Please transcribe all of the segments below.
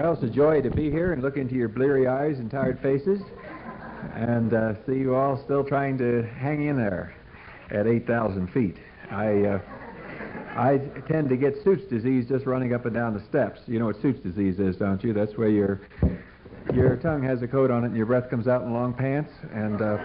Well, it's a joy to be here and look into your bleary eyes and tired faces and uh, see you all still trying to hang in there at 8,000 feet. I, uh, I tend to get Suits disease just running up and down the steps. You know what Suits disease is, don't you? That's where your, your tongue has a coat on it and your breath comes out in long pants. And uh,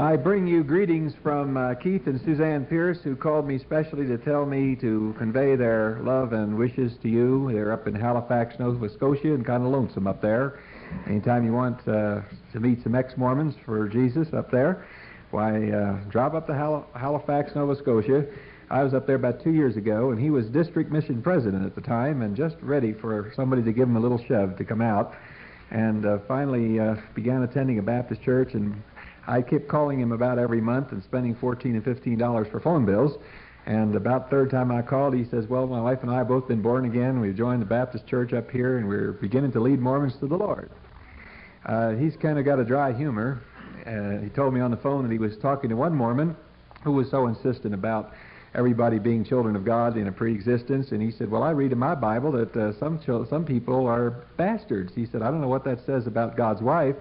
I bring you greetings from uh, Keith and Suzanne Pierce, who called me specially to tell me to convey their love and wishes to you. They're up in Halifax, Nova Scotia, and kind of lonesome up there. Anytime you want uh, to meet some ex-Mormons for Jesus up there, why, uh, drop up to Hal- Halifax, Nova Scotia. I was up there about two years ago, and he was district mission president at the time, and just ready for somebody to give him a little shove to come out. And uh, finally uh, began attending a Baptist church and I kept calling him about every month and spending 14 and 15 dollars for phone bills. And about third time I called, he says, "Well, my wife and I have both been born again. We've joined the Baptist church up here, and we're beginning to lead Mormons to the Lord." Uh, he's kind of got a dry humor. Uh, he told me on the phone that he was talking to one Mormon who was so insistent about everybody being children of God in a pre-existence, and he said, "Well, I read in my Bible that uh, some some people are bastards." He said, "I don't know what that says about God's wife."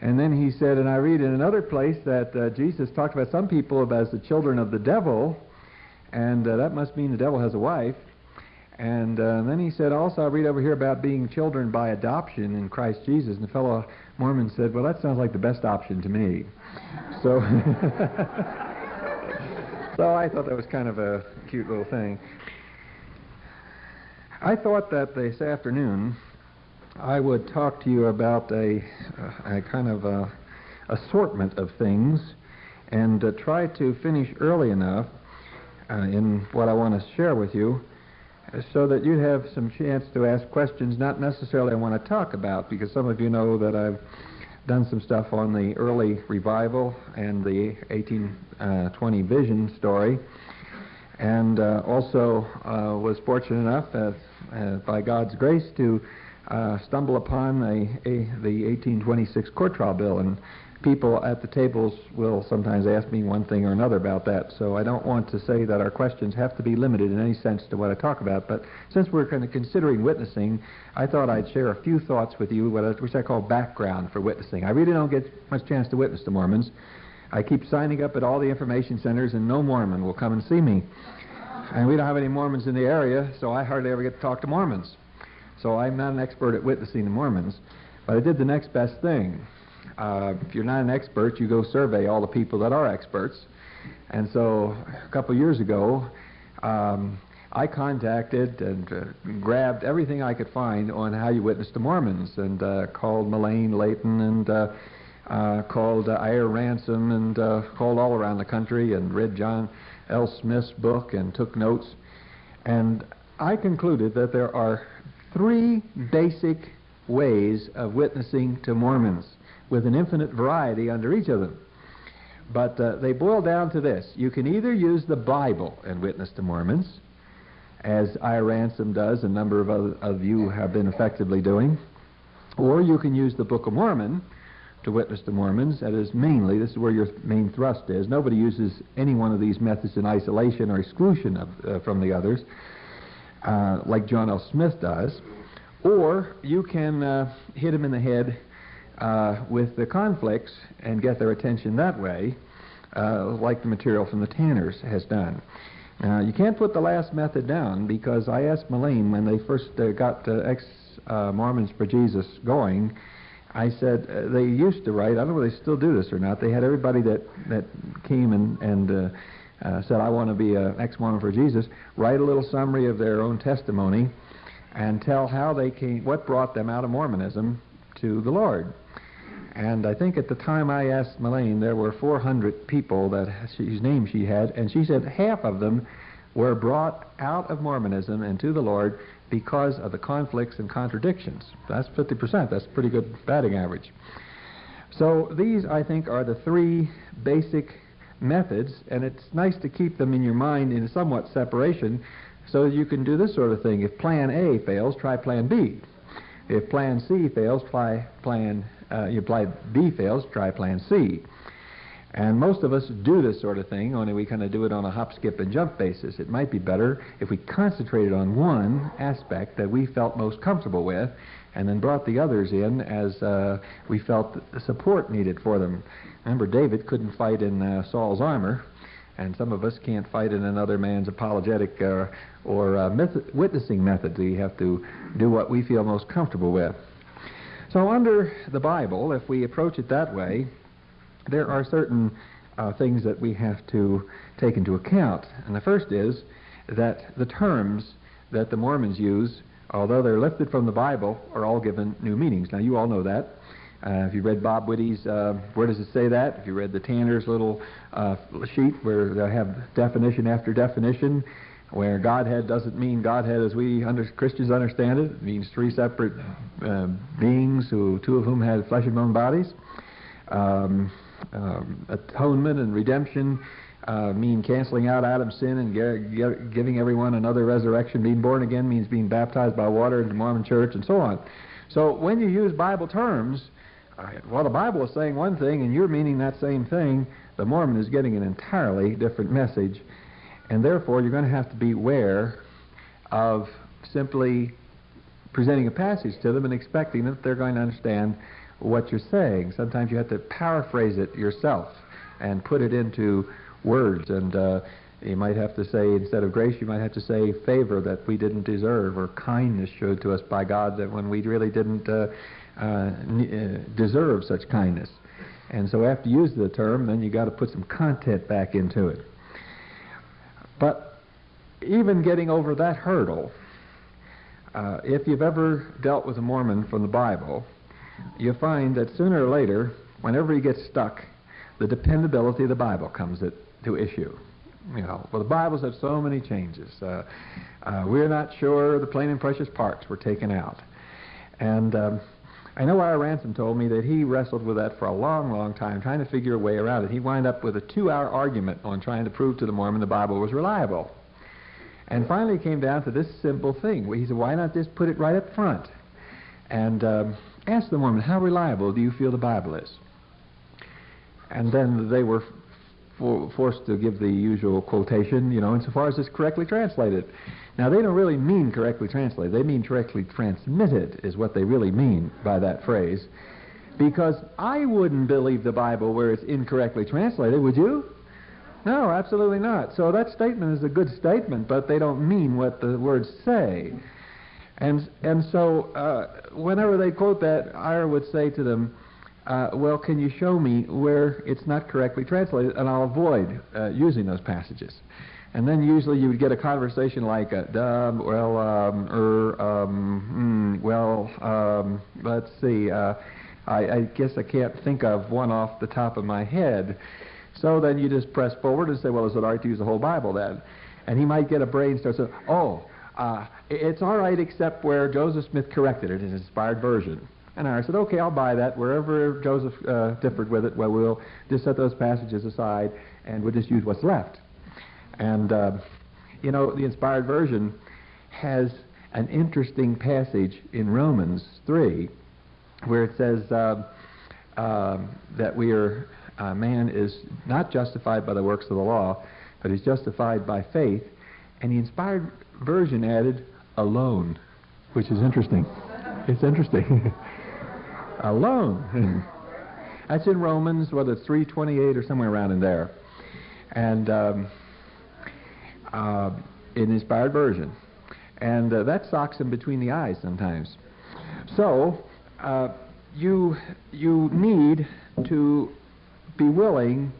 And then he said, and I read in another place that uh, Jesus talked about some people as the children of the devil, and uh, that must mean the devil has a wife. And uh, then he said, also, I read over here about being children by adoption in Christ Jesus. And the fellow Mormon said, well, that sounds like the best option to me. So, so I thought that was kind of a cute little thing. I thought that this afternoon I would talk to you about a, a kind of a assortment of things and uh, try to finish early enough uh, in what I want to share with you uh, so that you have some chance to ask questions not necessarily I want to talk about because some of you know that I've done some stuff on the early revival and the 1820 uh, vision story. And uh, also uh, was fortunate enough by God's grace to uh, stumble upon a, a, the 1826 court trial bill, and people at the tables will sometimes ask me one thing or another about that. So I don't want to say that our questions have to be limited in any sense to what I talk about. But since we're kind of considering witnessing, I thought I'd share a few thoughts with you, which I call background for witnessing. I really don't get much chance to witness the Mormons. I keep signing up at all the information centers, and no Mormon will come and see me. And we don't have any Mormons in the area, so I hardly ever get to talk to Mormons. So I'm not an expert at witnessing the Mormons, but I did the next best thing. Uh, if you're not an expert, you go survey all the people that are experts. And so a couple years ago, um, I contacted and uh, grabbed everything I could find on how you witness to Mormons and uh, called Melaine Layton and uh, uh, called uh, Ira Ransom and uh, called all around the country and read John L. Smith's book and took notes. And I concluded that there are three basic ways of witnessing to Mormons with an infinite variety under each of them. But uh, they boil down to this. You can either use the Bible and witness to Mormons, as I. Ransom does, a number of, other, of you have been effectively doing, or you can use the Book of Mormon to witness to Mormons. That is mainly, this is where your main thrust is. Nobody uses any one of these methods in isolation or exclusion of, uh, from the others uh, like John L. Smith does, or you can uh, hit them in the head uh, with the conflicts and get their attention that way, uh, like the material from the Tanners has done. Uh, you can't put the last method down because I asked Melaine when they first uh, got ex-Mormons for Jesus going, I said uh, they used to write. I don't know if they still do this or not. They had everybody that that came and and uh, said, I want to be an ex-Mormon for Jesus, write a little summary of their own testimony and tell how they came, what brought them out of Mormonism to the Lord. And I think at the time I asked Melaine, there were 400 people that whose name she had, and she said half of them were brought out of Mormonism and to the Lord because of the conflicts and contradictions. That's 50%. That's pretty good batting average. So these, I think, are the three basic methods, and it's nice to keep them in your mind in somewhat separation so you can do this sort of thing. If plan A fails, try plan B. If plan C fails, try plan, uh, you apply B fails, try plan C. And most of us do this sort of thing, only we kind of do it on a hop, skip, and jump basis. It might be better if we concentrated on one aspect that we felt most comfortable with and then brought the others in as uh, we felt the support needed for them. Remember, David couldn't fight in uh, Saul's armor, and some of us can't fight in another man's apologetic uh, or uh, witnessing method. We have to do what we feel most comfortable with. So, under the Bible, if we approach it that way, there are certain uh, things that we have to take into account. And the first is that the terms that the Mormons use, although they're lifted from the Bible, are all given new meanings. Now, you all know that. Uh, if you read Bob Witte's, uh, where does it say that? If you read the Tanner's little uh, sheet where they have definition after definition, where Godhead doesn't mean Godhead as we under, Christians understand it. It means three separate uh, beings, who two of whom had flesh and bone bodies. Um, um, atonement and redemption uh, mean canceling out Adam's sin and ge- ge- giving everyone another resurrection. Being born again means being baptized by water in the Mormon church and so on. So when you use Bible terms, uh, well, the Bible is saying one thing and you're meaning that same thing, the Mormon is getting an entirely different message. And therefore, you're going to have to be aware of simply presenting a passage to them and expecting that they're going to understand what you're saying. Sometimes you have to paraphrase it yourself and put it into words. And uh, you might have to say, instead of grace, you might have to say favor that we didn't deserve, or kindness showed to us by God that when we really didn't uh, uh, uh deserve such kindness. And so after you use the term, then you got to put some content back into it. But even getting over that hurdle, uh, if you've ever dealt with a Mormon from the Bible, you find that sooner or later, whenever he gets stuck, the dependability of the Bible comes to issue. You know, well, the Bibles have so many changes. Uh, uh, we're not sure the plain and precious parts were taken out. And um, I know Ira Ransom told me that he wrestled with that for a long, long time, trying to figure a way around it. He wound up with a two-hour argument on trying to prove to the Mormon the Bible was reliable. And finally it came down to this simple thing. He said, why not just put it right up front? And um, ask the Mormon, how reliable do you feel the Bible is? And then they were for, forced to give the usual quotation, you know, insofar as it's correctly translated. Now, they don't really mean correctly translated. They mean correctly transmitted, is what they really mean by that phrase. Because I wouldn't believe the Bible where it's incorrectly translated, would you? No, absolutely not. So that statement is a good statement, but they don't mean what the words say. And, and so uh, whenever they quote that, Ira would say to them, uh, well, can you show me where it's not correctly translated? And I'll avoid uh, using those passages. And then usually you would get a conversation like, uh, well, um, er, um, mm, well, um, let's see, uh, I, I guess I can't think of one off the top of my head. So then you just press forward and say, well, is it all right to use the whole Bible then? And he might get a brain start saying, oh, uh, it's all right except where Joseph Smith corrected it his inspired version. And I said, okay, I'll buy that. Wherever Joseph uh, differed with it, well, we'll just set those passages aside and we'll just use what's left. And, uh, you know, the inspired version has an interesting passage in Romans 3 where it says uh, uh, that we are, uh, man is not justified by the works of the law, but is justified by faith. And the inspired version added alone, which is interesting. It's interesting. alone. That's in Romans, whether it's 328 or somewhere around in there. And um, uh, in inspired version. And uh, that socks him between the eyes sometimes. So, uh, you, you need to be willing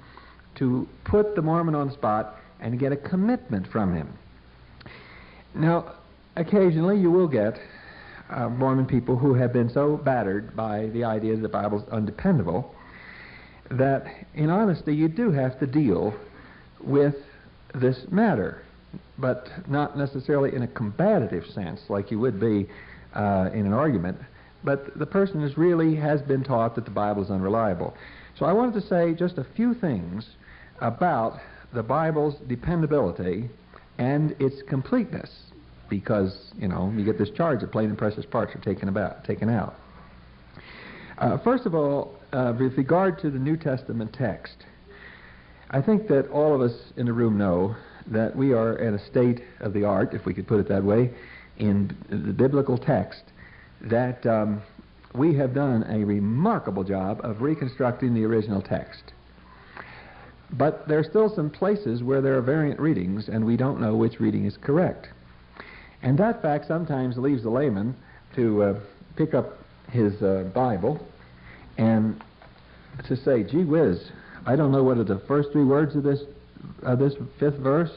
to put the Mormon on the spot and get a commitment from him. Now, occasionally you will get uh, Mormon people who have been so battered by the idea that the Bible is undependable that, in honesty, you do have to deal with this matter, but not necessarily in a combative sense like you would be uh, in an argument. But the person is really has been taught that the Bible is unreliable. So I wanted to say just a few things about the Bible's dependability and its completeness because, you know, you get this charge that plain and precious parts are taken, about, taken out. Uh, first of all, uh, with regard to the New Testament text, I think that all of us in the room know that we are at a state of the art, if we could put it that way, in the biblical text, that um, we have done a remarkable job of reconstructing the original text. But there are still some places where there are variant readings, and we don't know which reading is correct. And that fact sometimes leaves the layman to uh, pick up his uh, Bible and to say, gee whiz, I don't know whether the first three words of this, of this fifth verse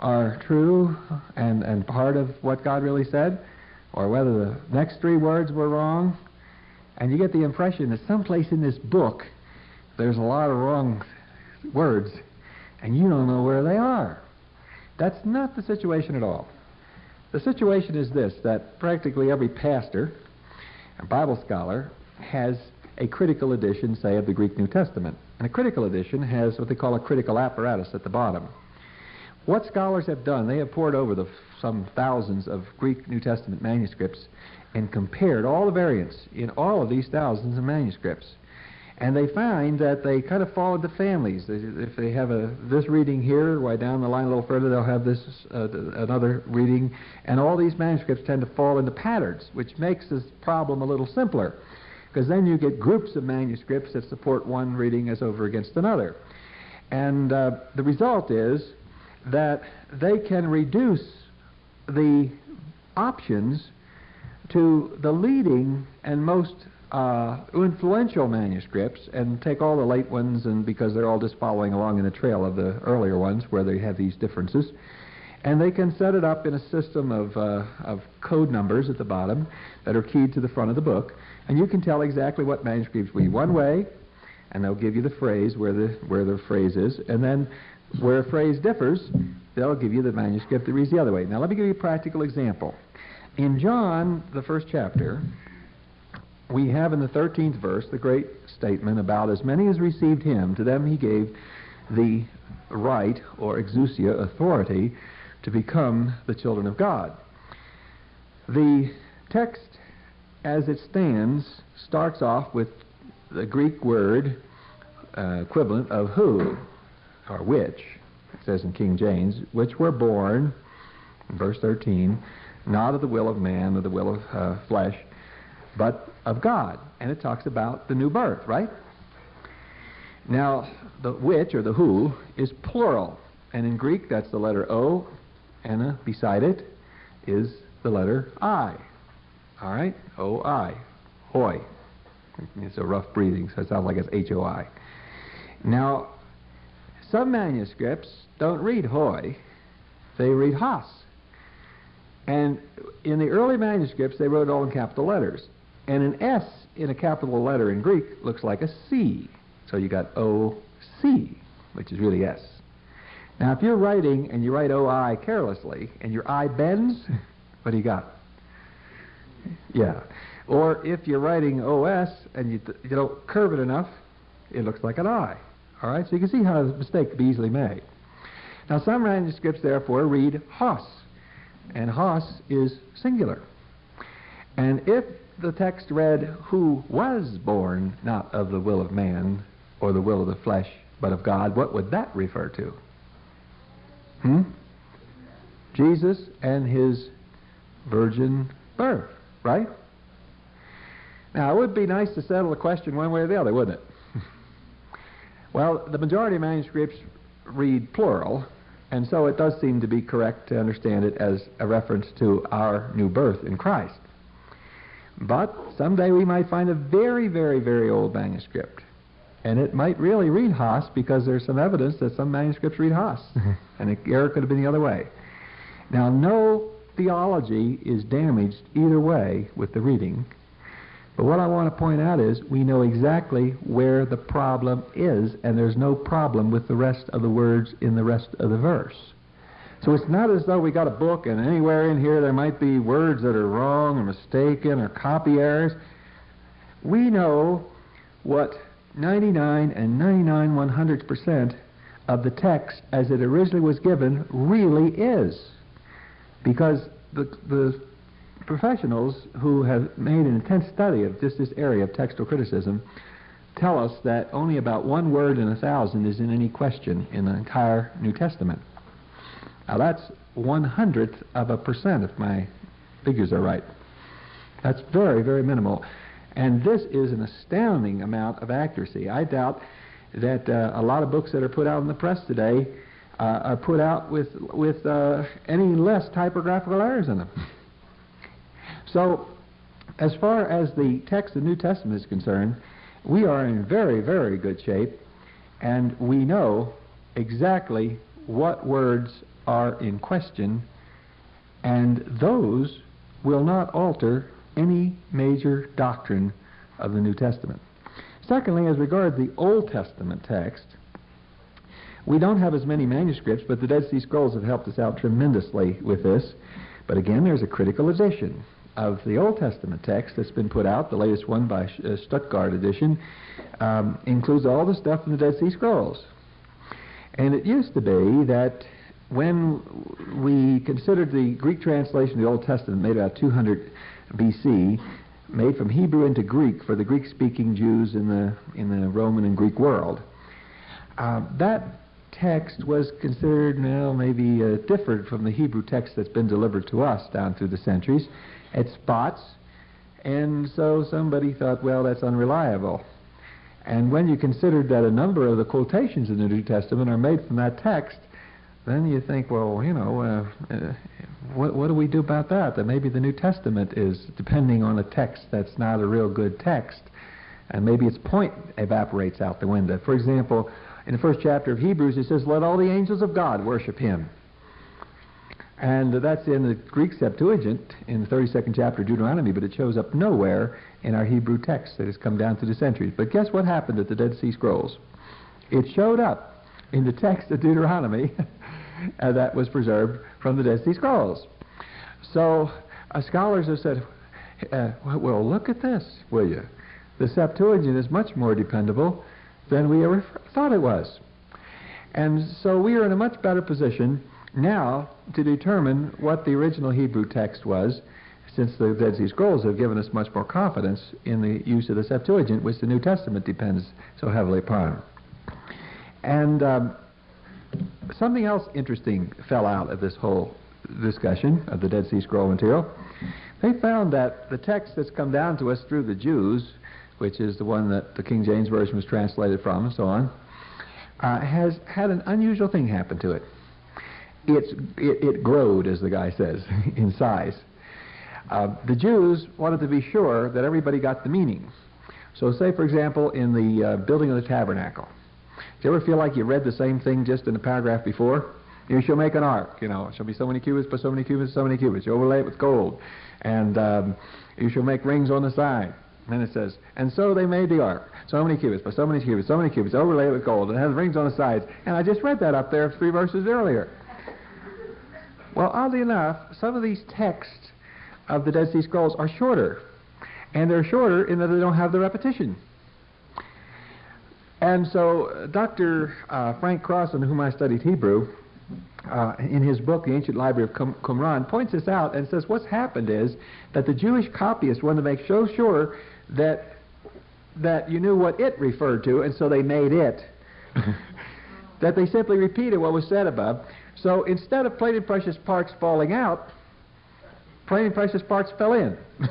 are true and, and part of what God really said, or whether the next three words were wrong. And you get the impression that someplace in this book there's a lot of wrong words, and you don't know where they are. That's not the situation at all. The situation is this that practically every pastor and Bible scholar has a critical edition, say, of the Greek New Testament. And a critical edition has what they call a critical apparatus at the bottom. What scholars have done, they have pored over the some thousands of Greek New Testament manuscripts and compared all the variants in all of these thousands of manuscripts. And they find that they kind of fall the families. If they have a this reading here, why down the line a little further they'll have this uh, another reading, and all these manuscripts tend to fall into patterns, which makes this problem a little simpler, because then you get groups of manuscripts that support one reading as over against another, and uh, the result is that they can reduce the options to the leading and most uh, influential manuscripts and take all the late ones and because they're all just following along in the trail of the earlier ones where they have these differences. And they can set it up in a system of, uh, of code numbers at the bottom that are keyed to the front of the book. And you can tell exactly what manuscripts read one way and they'll give you the phrase where the where the phrase is. And then where a phrase differs they'll give you the manuscript that reads the other way. Now let me give you a practical example. In john the first chapter we have in the 13th verse the great statement about as many as received him, to them he gave the right or exousia authority to become the children of God. The text as it stands starts off with the Greek word uh, equivalent of who or which. It says in King James, which were born, verse 13, not of the will of man or the will of uh, flesh, but of God. And it talks about the new birth, right? Now, the which, or the who, is plural. And in Greek, that's the letter O, and beside it is the letter I. All right? O-I. Hoi. It's a rough breathing, so it sounds like it's H-O-I. Now, some manuscripts don't read hoi, they read hos. And in the early manuscripts, they wrote all in capital letters. And an S in a capital letter in Greek looks like a C. So you got O-C, which is really S. Now, if you're writing and you write O-I carelessly and your I bends, what do you got? Yeah. Or if you're writing OS and you, you don't curve it enough, it looks like an I. All right? So you can see how a mistake could be easily made. Now, some manuscripts, therefore, read Hos, and Hos is singular. And if the text read, Who was born not of the will of man or the will of the flesh, but of God, what would that refer to? Hmm? Jesus and his virgin birth, right? Now, it would be nice to settle the question one way or the other, wouldn't it? well, the majority of manuscripts read plural, and so it does seem to be correct to understand it as a reference to our new birth in Christ. But someday we might find a very, very, very old manuscript. And it might really read Hos because there's some evidence that some manuscripts read Hos. Mm-hmm. and the error could have been the other way. Now, no theology is damaged either way with the reading. But what I want to point out is we know exactly where the problem is, and there's no problem with the rest of the words in the rest of the verse. So it's not as though we got a book and anywhere in here there might be words that are wrong or mistaken or copy errors. We know what 99 and 99 100% of the text as it originally was given really is. Because the, the professionals who have made an intense study of just this area of textual criticism tell us that only about one word in a thousand is in any question in the entire New Testament. Now that's one hundredth of a percent if my figures are right. That's very, very minimal. And this is an astounding amount of accuracy. I doubt that uh, a lot of books that are put out in the press today uh, are put out with, with uh, any less typographical errors in them. So, as far as the text of the New Testament is concerned, we are in very, very good shape, and we know exactly what words are in question, and those will not alter any major doctrine of the New Testament. Secondly, as regards the Old Testament text, we don't have as many manuscripts, but the Dead Sea Scrolls have helped us out tremendously with this. But again, there's a critical edition of the Old Testament text that's been put out. The latest one by uh, Stuttgart edition um, includes all the stuff in the Dead Sea Scrolls. And it used to be that when we considered the Greek translation of the Old Testament made about 200 BC, made from Hebrew into Greek for the Greek-speaking Jews in the in the Roman and Greek world. Uh, that text was considered now maybe uh, different from the Hebrew text that's been delivered to us down through the centuries at spots, and so somebody thought, well, that's unreliable. And when you considered that a number of the quotations in the New Testament are made from that text, then you think, well, you know, uh, uh, what, what do we do about that? That maybe the New Testament is depending on a text that's not a real good text, and maybe its point evaporates out the window. For example, in the first chapter of Hebrews, it says, "Let all the angels of God worship Him." And that's in the Greek Septuagint in the 32nd chapter of Deuteronomy, but it shows up nowhere in our Hebrew text that has come down through the centuries. But guess what happened at the Dead Sea Scrolls? It showed up in the text of Deuteronomy uh, that was preserved from the Dead Sea Scrolls. So uh, scholars have said, uh, well, look at this, will you? The Septuagint is much more dependable than we ever thought it was. And so we are in a much better position now to determine what the original Hebrew text was, since the Dead Sea Scrolls have given us much more confidence in the use of the Septuagint, which the New Testament depends so heavily upon. And um, something else interesting fell out of this whole discussion of the Dead Sea Scroll material. They found that the text that's come down to us through the Jews, which is the one that the King James Version was translated from and so on, uh, has had an unusual thing happen to it. It's, it, it growed, as the guy says, in size. Uh, the Jews wanted to be sure that everybody got the meaning. So say, for example, in the uh, building of the tabernacle, do you ever feel like you read the same thing just in a paragraph before? You shall make an ark, you know, it shall be so many cubits by so many cubits, so many cubits. You overlay it with gold. And um, you shall make rings on the side. And it says, and so they made the ark. So many cubits by so many cubits, so many cubits, overlay it with gold, and it has rings on the sides. And I just read that up there three verses earlier. Well, oddly enough, some of these texts of the Dead Sea Scrolls are shorter. And they're shorter in that they don't have the repetition. And so uh, Dr. Uh, Frank Crossan, whom I studied Hebrew, uh, in his book, The Ancient Library of Qum- Qumran, points this out and says what's happened is that the Jewish copyists wanted to make so sure that that you knew what it referred to, and so they made it, that they simply repeated what was said above. So instead of plain and precious parts falling out, plain and precious parts fell in.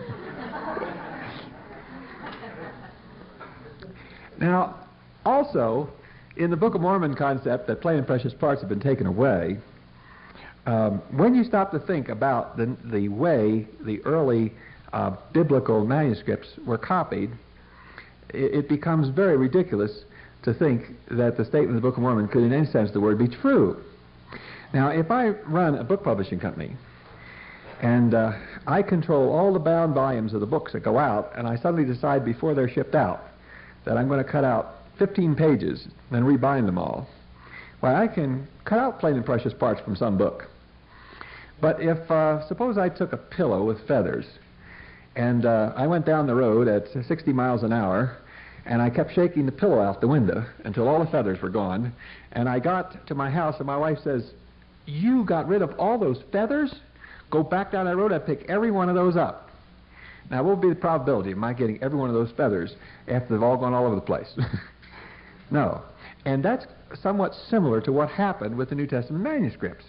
now, also, in the Book of Mormon concept that plain and precious parts have been taken away, um, when you stop to think about the, the way the early uh, biblical manuscripts were copied, it, it, becomes very ridiculous to think that the statement of the Book of Mormon could, in any sense the word, be true. Now, if I run a book publishing company and uh, I control all the bound volumes of the books that go out, and I suddenly decide before they're shipped out that I'm going to cut out 15 pages and rebind them all. Well, I can cut out plain and precious parts from some book. But if, uh, suppose I took a pillow with feathers and uh, I went down the road at 60 miles an hour and I kept shaking the pillow out the window until all the feathers were gone, and I got to my house and my wife says, You got rid of all those feathers? Go back down that road and pick every one of those up. Now, what would be the probability of my getting every one of those feathers after they've all gone all over the place? no. And that's somewhat similar to what happened with the New Testament manuscripts.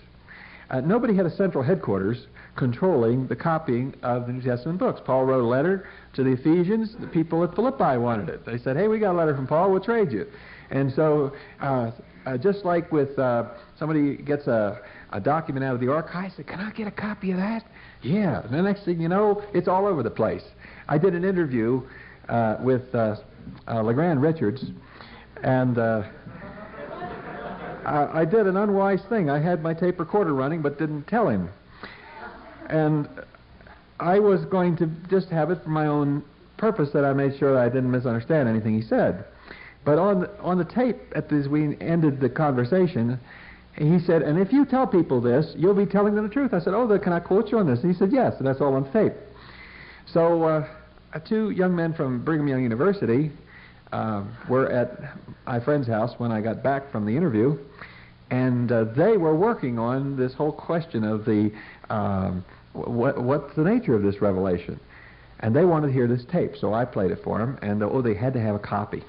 Uh, nobody had a central headquarters controlling the copying of the New Testament books. Paul wrote a letter to the Ephesians. The people at Philippi wanted it. They said, hey, we got a letter from Paul. We'll trade you. And so, uh, uh, just like with uh, somebody gets a, a document out of the archives, say, can I get a copy of that? Yeah. And the next thing you know, it's all over the place. I did an interview uh, with uh, uh, LeGrand Richards, and I, I did an unwise thing. I had my tape recorder running, but didn't tell him. And I was going to just have it for my own purpose that I made sure that I didn't misunderstand anything he said. But on on the tape, at as we ended the conversation, he said, "And if you tell people this, you'll be telling them the truth." I said, "Oh, can I quote you on this?" And he said, "Yes," and that's all on tape. So, uh, two young men from Brigham Young University uh, were at my friend's house when I got back from the interview, and uh, they were working on this whole question of the um, what, what's the nature of this revelation, and they wanted to hear this tape, so I played it for them, and oh, they had to have a copy.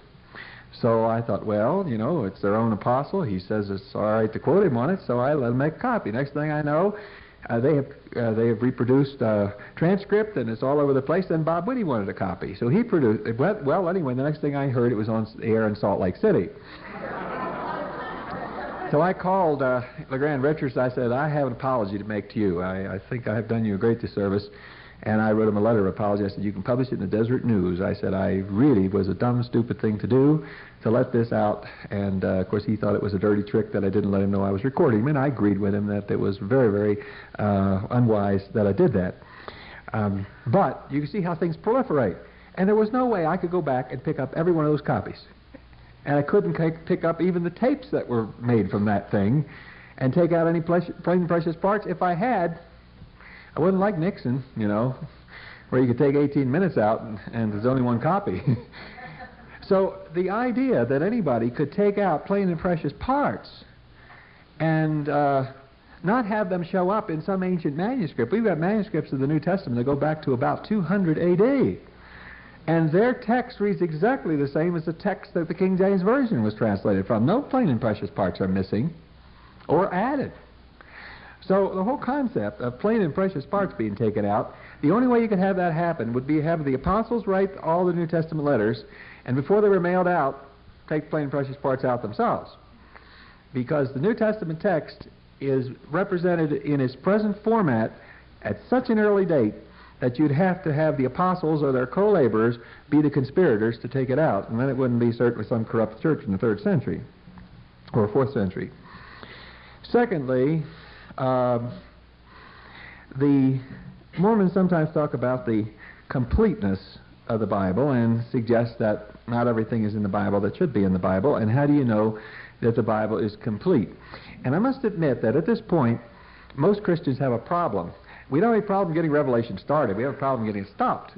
So I thought, well, you know, it's their own apostle. He says it's all right to quote him on it, so I let them make a copy. Next thing I know, uh, they have uh, they have reproduced a transcript and it's all over the place. Then Bob Witte wanted a copy, so he produced. It went, well, anyway, the next thing I heard, it was on air in Salt Lake City. so I called uh, LeGrand Richards. I said, I have an apology to make to you. I, I think I have done you a great disservice. And I wrote him a letter apology. I said, you can publish it in the Deseret News. I said, I really was a dumb, stupid thing to do to let this out. And, uh, of course, he thought it was a dirty trick that I didn't let him know I was recording. And I agreed with him that it was very, very uh, unwise that I did that. Um, but you can see how things proliferate. And there was no way I could go back and pick up every one of those copies. And I couldn't pick up even the tapes that were made from that thing and take out any plain precious parts. If I had, I wouldn't like Nixon, you know, where you could take 18 minutes out and, and there's only one copy. so the idea that anybody could take out plain and precious parts and uh, not have them show up in some ancient manuscript. We've got manuscripts of the New Testament that go back to about 200 A.D. And their text reads exactly the same as the text that the King James Version was translated from. No plain and precious parts are missing or added. So the whole concept of plain and precious parts being taken out, the only way you could have that happen would be have the apostles write all the New Testament letters, and before they were mailed out, take plain and precious parts out themselves. Because the New Testament text is represented in its present format at such an early date that you'd have to have the apostles or their co-laborers be the conspirators to take it out, and then it wouldn't be certainly some corrupt church in the third century or fourth century. Secondly, um, the Mormons sometimes talk about the completeness of the Bible and suggest that not everything is in the Bible that should be in the Bible. And how do you know that the Bible is complete? And I must admit that at this point, most Christians have a problem. We don't have a problem getting Revelation started. We have a problem getting it stopped.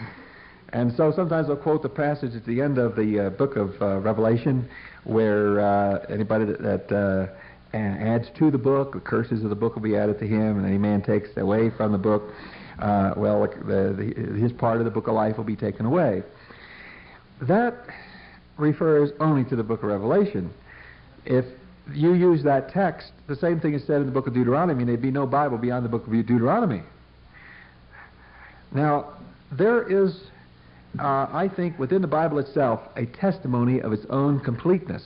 and so sometimes they'll quote the passage at the end of the uh, book of uh, Revelation where uh, anybody that, that uh, and adds to the book. The curses of the book will be added to him, and any man takes away from the book, uh, well, the, the, his part of the book of life will be taken away. That refers only to the book of Revelation. If you use that text, the same thing is said in the book of Deuteronomy, and there'd be no Bible beyond the book of Deuteronomy. Now, there is, uh, I think, within the Bible itself, a testimony of its own completeness.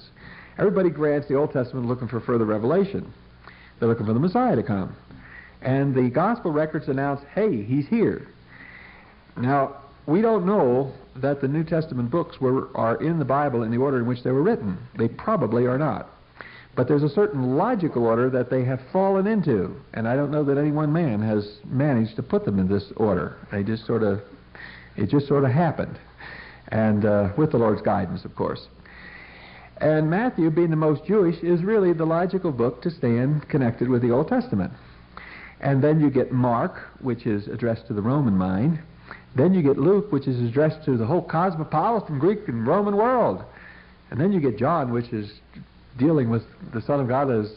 Everybody grants the Old Testament looking for further revelation. They're looking for the Messiah to come. And the gospel records announce, hey, he's here. Now, we don't know that the New Testament books were, are in the Bible in the order in which they were written. They probably are not. But there's a certain logical order that they have fallen into. And I don't know that any one man has managed to put them in this order. They just sort of, it just sort of happened. And uh, with the Lord's guidance, of course. And Matthew, being the most Jewish, is really the logical book to stand connected with the Old Testament. And then you get Mark, which is addressed to the Roman mind. Then you get Luke, which is addressed to the whole cosmopolitan Greek and Roman world. And then you get John, which is dealing with the Son of God as,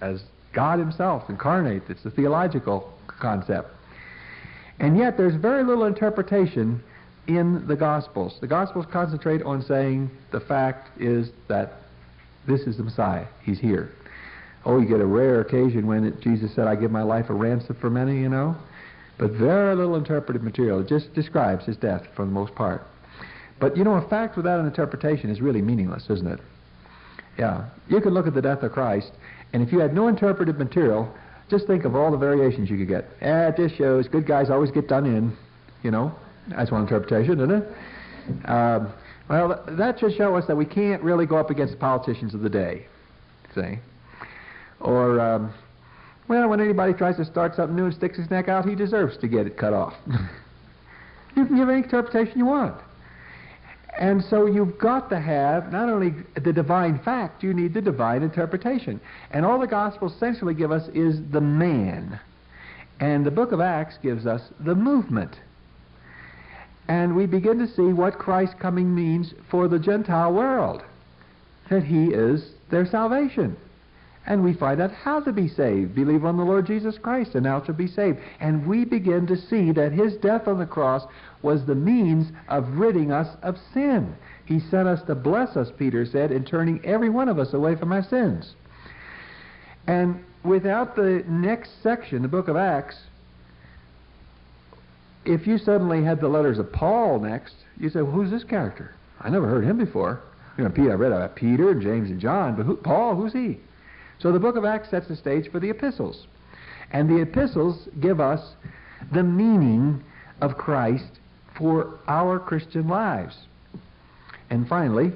as God himself incarnate. It's a theological concept. And yet there's very little interpretation in the Gospels. The Gospels concentrate on saying the fact is that this is the Messiah. He's here. Oh, you get a rare occasion when it, Jesus said, I give my life a ransom for many, you know. But very little interpretive material. It just describes his death for the most part. But you know, a fact without an interpretation is really meaningless, isn't it? Yeah. You could look at the death of Christ, and if you had no interpretive material, just think of all the variations you could get. Eh, it just shows good guys always get done in, you know. That's one interpretation, isn't it? Um, well, that should show us that we can't really go up against the politicians of the day, see? Or, um, well, when anybody tries to start something new and sticks his neck out, he deserves to get it cut off. you can give any interpretation you want. And so you've got to have not only the divine fact, you need the divine interpretation. And all the Gospels essentially give us is the man. And the book of Acts gives us the movement. And we begin to see what Christ's coming means for the Gentile world. That he is their salvation. And we find out how to be saved. Believe on the Lord Jesus Christ, and thou shalt be saved. And we begin to see that his death on the cross was the means of ridding us of sin. He sent us to bless us, Peter said, in turning every one of us away from our sins. And without the next section, the book of Acts, if you suddenly had the letters of Paul next, you say, well, who's this character? I never heard him before. You know, Peter, I read about Peter and James and John, but who, Paul, who's he? So the book of Acts sets the stage for the epistles. And the epistles give us the meaning of Christ for our Christian lives. And finally,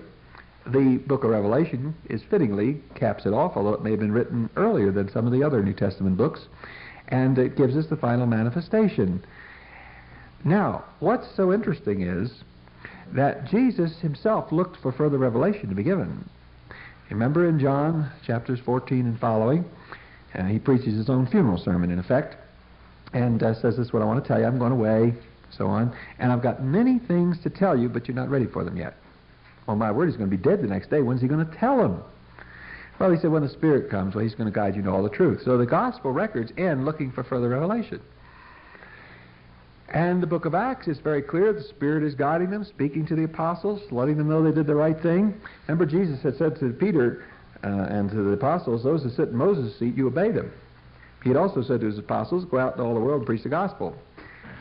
the book of Revelation is fittingly caps it off, although it may have been written earlier than some of the other New Testament books, and it gives us the final manifestation. Now, what's so interesting is that Jesus himself looked for further revelation to be given. Remember in John chapters 14 and following, uh, he preaches his own funeral sermon, in effect, and uh, says, This is what I want to tell you. I'm going away, so on. And I've got many things to tell you, but you're not ready for them yet. Well, my word, he's going to be dead the next day. When's he going to tell them? Well, he said, When the Spirit comes, well, he's going to guide you to all the truth. So the gospel records end looking for further revelation. And the book of Acts is very clear. The Spirit is guiding them, speaking to the apostles, letting them know they did the right thing. Remember, Jesus had said to Peter uh, and to the apostles, Those who sit in Moses' seat, you obey them. He had also said to his apostles, Go out into all the world and preach the gospel.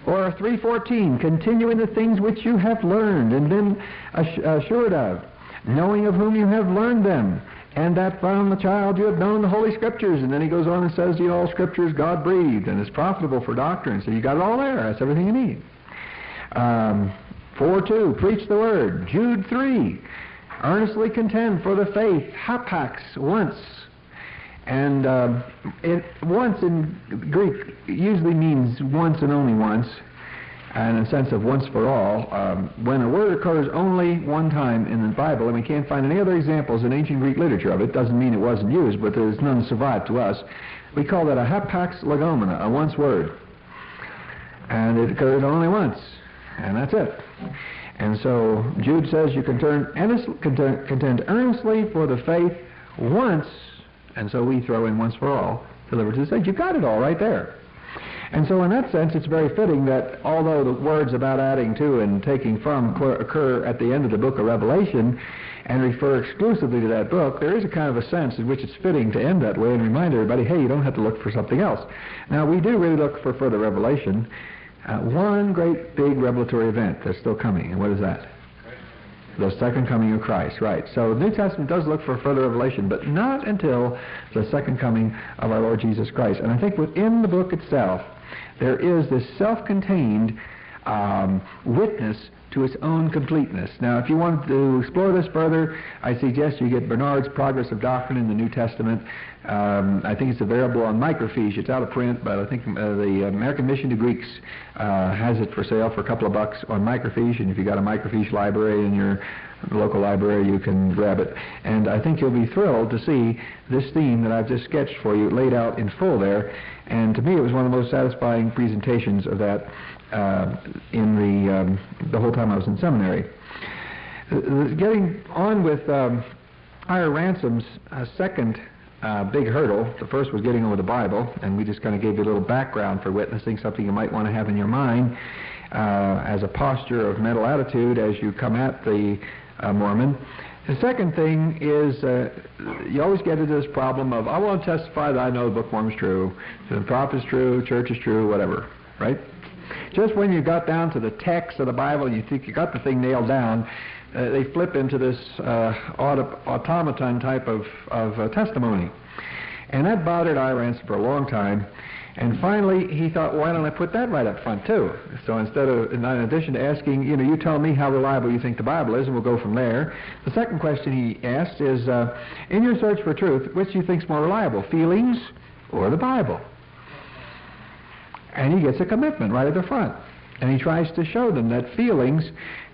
Or 3.14, continuing the things which you have learned and been assured of, knowing of whom you have learned them, and that from the child you have known the Holy Scriptures. And then he goes on and says, to you know, all Scriptures God breathed and is profitable for doctrine. So you got it all there. That's everything you need. Um, 4 2, preach the word. Jude 3, earnestly contend for the faith. Hapax, once. And um, it, once in Greek usually means once and only once and in a sense of once for all, um, when a word occurs only one time in the Bible, and we can't find any other examples in ancient Greek literature of it, doesn't mean it wasn't used, but there's none survived to us. We call that a hapax legomena, a once word. And it occurred only once, and that's it. And so Jude says you can turn contend earnestly for the faith once, and so we throw in once for all, delivered to the saints. You've got it all right there. And so in that sense, it's very fitting that although the words about adding to and taking from occur at the end of the book of Revelation and refer exclusively to that book, there is a kind of a sense in which it's fitting to end that way and remind everybody, hey, you don't have to look for something else. Now, we do really look for further revelation. Uh, one great big revelatory event that's still coming, and what is that? the second coming of Christ, right. So the New Testament does look for further revelation, but not until the second coming of our Lord Jesus Christ. And I think within the book itself, there is this self-contained um, witness to its own completeness. Now, if you want to explore this further, I suggest you get Bernard's Progress of Doctrine in the New Testament. Um, I think it's available on microfiche. It's out of print, but I think uh, the American Mission to Greeks uh, has it for sale for a couple of bucks on microfiche, and if you've got a microfiche library in your local library, you can grab it. And I think you'll be thrilled to see this theme that I've just sketched for you laid out in full there. And to me, it was one of the most satisfying presentations of that uh, in the um, the whole time I was in seminary. Uh, getting on with um, Ira Ransom's uh, second uh, big hurdle. The first was getting over the Bible, and we just kind of gave you a little background for witnessing, something you might want to have in your mind uh, as a posture of mental attitude as you come at the uh, Mormon. The second thing is uh, you always get into this problem of I want to testify that I know the Book of Mormon is true, the prophet is true, church is true, whatever, right? Just when you got down to the text of the Bible you think you got the thing nailed down, uh, they flip into this uh, auto- automaton type of, of uh, testimony. And that bothered Ira for a long time. And finally, he thought, why don't I put that right up front too? So instead of, in addition to asking, you know, you tell me how reliable you think the Bible is, and we'll go from there. The second question he asked is, uh, in your search for truth, which do you think is more reliable, feelings or the Bible? And he gets a commitment right at the front. And he tries to show them that feelings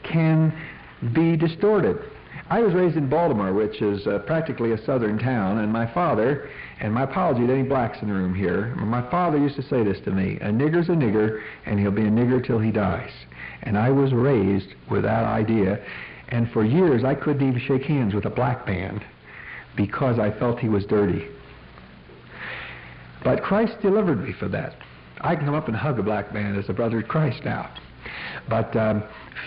can be distorted. I was raised in Baltimore, which is uh, practically a southern town, and my father, and my apology to any blacks in the room here, my father used to say this to me, a nigger's a nigger, and he'll be a nigger till he dies. And I was raised with that idea, and for years I couldn't even shake hands with a black man because I felt he was dirty. But Christ delivered me from that. I can come up and hug a black man as a brother of Christ now. But um,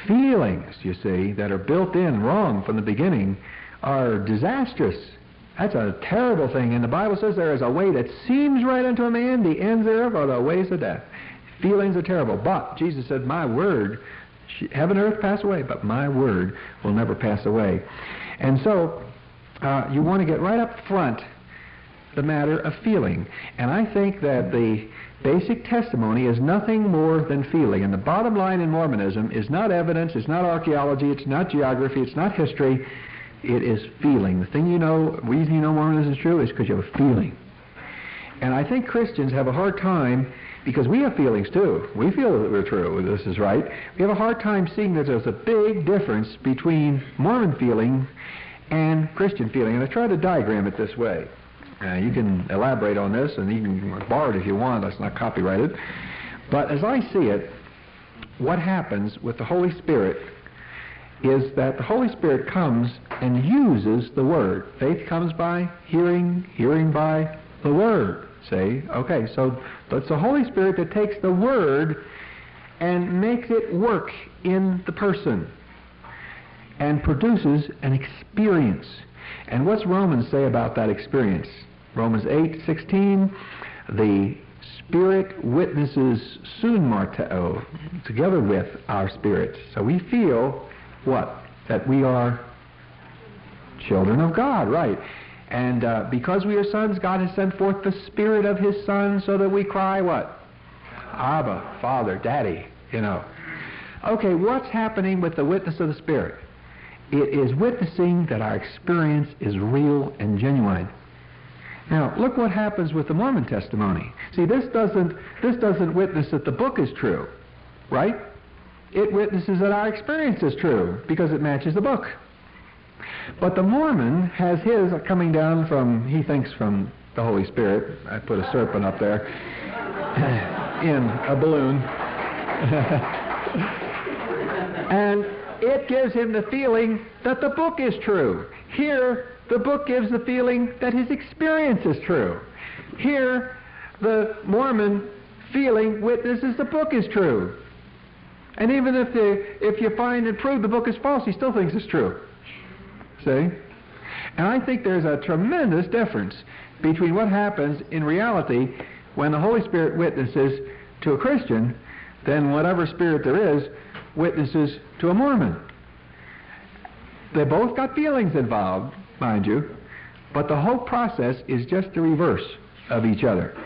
feelings, you see, that are built in wrong from the beginning are disastrous. That's a terrible thing. And the Bible says there is a way that seems right unto a man, the ends thereof are the ways of death. Feelings are terrible. But Jesus said, My word, heaven and earth pass away, but my word will never pass away. And so, uh, you want to get right up front the matter of feeling. And I think that the Basic testimony is nothing more than feeling. And the bottom line in Mormonism is not evidence, it's not archaeology, it's not geography, it's not history. It is feeling. The thing you know, reason you know Mormonism is true is because you have a feeling. And I think Christians have a hard time because we have feelings too. We feel that we're true, this is right. We have a hard time seeing that there's a big difference between Mormon feeling and Christian feeling. And I try to diagram it this way. Uh, you can elaborate on this and even borrow it if you want. That's not copyrighted. But as I see it, what happens with the Holy Spirit is that the Holy Spirit comes and uses the Word. Faith comes by hearing, hearing by the Word. Say, okay, so it's the Holy Spirit that takes the Word and makes it work in the person and produces an experience. And what's Romans say about that experience? Romans 8:16, the Spirit witnesses summartureo, together with our spirit. So we feel what? That we are children of God, right? And uh, because we are sons, God has sent forth the Spirit of His Son so that we cry what? Abba, Father, Daddy, you know. Okay, what's happening with the witness of the Spirit? It is witnessing that our experience is real and genuine. Now, look what happens with the Mormon testimony. See, this doesn't this doesn't witness that the book is true, right? It witnesses that our experience is true because it matches the book. But the Mormon has his coming down from he thinks from the Holy Spirit. I put a serpent up there in a balloon. and it gives him the feeling that the book is true. Here, the book gives the feeling that his experience is true. Here, the Mormon feeling witnesses the book is true. And even if, the, if you find and prove the book is false, he still thinks it's true. See? And I think there's a tremendous difference between what happens in reality when the Holy Spirit witnesses to a Christian than whatever spirit there is witnesses to a Mormon. They both got feelings involved, mind you, but the whole process is just the reverse of each other.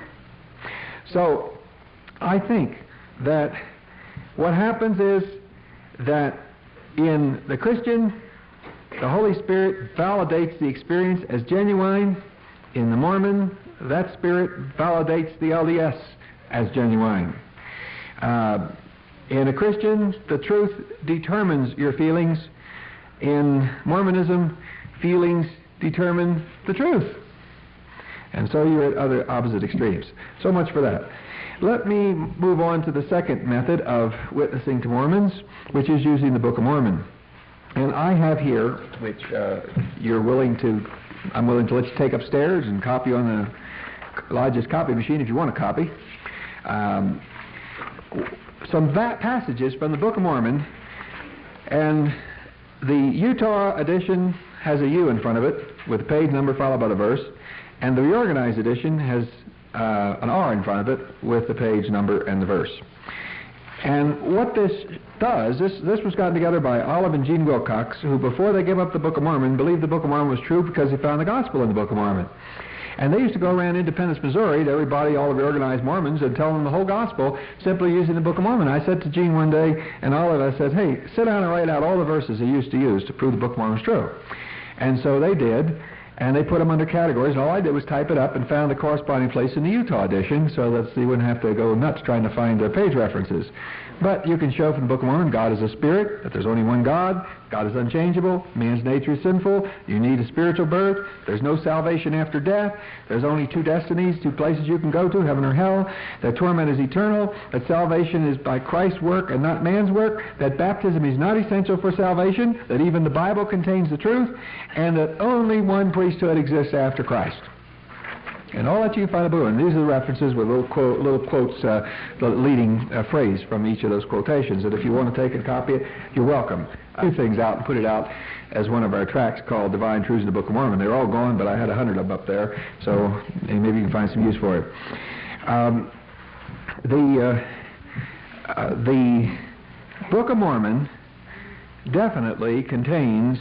So I think that what happens is that in the Christian, the Holy Spirit validates the experience as genuine. In the Mormon, that Spirit validates the LDS as genuine. Uh, in a Christian, the truth determines your feelings. In Mormonism, feelings determine the truth. And so you're at other opposite extremes. So much for that. Let me move on to the second method of witnessing to Mormons, which is using the Book of Mormon. And I have here, which uh, you're willing to I'm willing to let you take upstairs and copy on the Elijah's copy machine if you want a copy. Um, some passages from the Book of Mormon, and the Utah edition has a U in front of it with a page number followed by the verse, and the reorganized edition has uh, an R in front of it with the page number and the verse. And what this does, this, this was gotten together by Olive and Gene Wilcox, who before they gave up the Book of Mormon believed the Book of Mormon was true because they found the gospel in the Book of Mormon. And they used to go around Independence, Missouri to everybody, all of the organized Mormons, and tell them the whole gospel simply using the Book of Mormon. I said to Gene one day, and Olive, I said, hey, sit down and write out all the verses they used to use to prove the Book of Mormon was true. And so they did and they put them under categories, and all I did was type it up and found the corresponding place in the Utah edition so that you wouldn't have to go nuts trying to find the page references. But you can show from the Book of Mormon God is a spirit, that there's only one God, God is unchangeable, man's nature is sinful, you need a spiritual birth, there's no salvation after death, there's only two destinies, two places you can go to, heaven or hell, that torment is eternal, that salvation is by Christ's work and not man's work, that baptism is not essential for salvation, that even the Bible contains the truth, and that only one priesthood exists after Christ. And all that you can find in the book. And these are the references with little, quote, little quotes, uh, the leading uh, phrase from each of those quotations. And if you want to take and copy, it, you're welcome. I threw things out and put it out as one of our tracks called Divine Truths in the Book of Mormon. They're all gone, but I had a hundred of them up there, so maybe you can find some use for it. Um, the uh, uh, the Book of Mormon definitely contains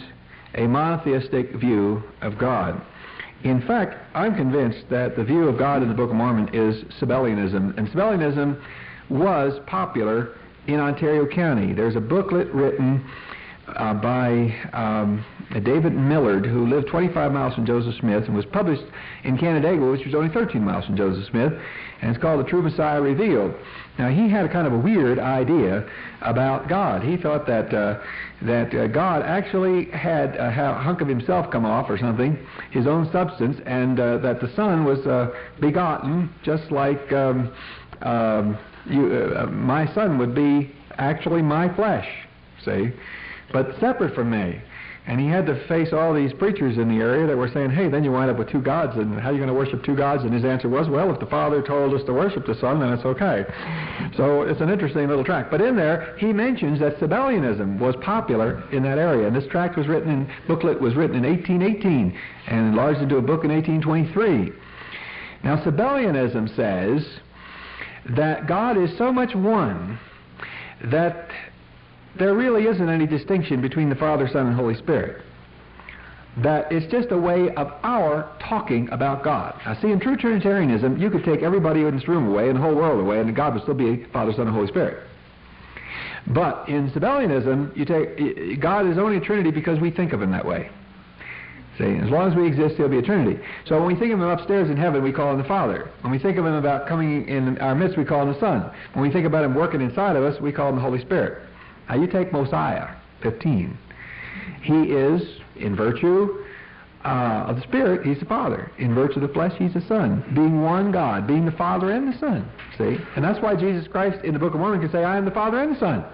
a monotheistic view of God. In fact, I'm convinced that the view of God in the Book of Mormon is Sabellianism, and Sabellianism was popular in Ontario County. There's a booklet written uh, by um, David Millard, who lived 25 miles from Joseph Smith and was published in Canandaigua, which was only 13 miles from Joseph Smith, and it's called The True Messiah Revealed. Now, he had a kind of a weird idea about God. He thought that uh, that uh, God actually had a hunk of himself come off or something, his own substance, and uh, that the Son was uh, begotten just like um, um, you, uh, my Son would be actually my flesh, see? but separate from me. And he had to face all these preachers in the area that were saying, hey, then you wind up with two gods, and how are you going to worship two gods? And his answer was, well, if the Father told us to worship the Son, then it's okay. So it's an interesting little tract. But in there, he mentions that Sabellianism was popular in that area. And this tract was written in, booklet was written in 1818 and enlarged into a book in 1823. Now, Sabellianism says that God is so much one that there really isn't any distinction between the Father, Son, and Holy Spirit. That it's just a way of our talking about God. Now, see, in true Trinitarianism, you could take everybody in this room away and the whole world away, and God would still be Father, Son, and Holy Spirit. But in Sabellianism, you take God is only a Trinity because we think of Him that way. See, as long as we exist, He'll be a Trinity. So when we think of Him upstairs in heaven, we call Him the Father. When we think of Him about coming in our midst, we call Him the Son. When we think about Him working inside of us, we call Him the Holy Spirit. Now you take Mosiah, 15. He is, in virtue uh, of the Spirit, he's the Father. In virtue of the flesh, he's the Son. Being one God, being the Father and the Son. See? And that's why Jesus Christ in the Book of Mormon can say, I am the Father and the Son.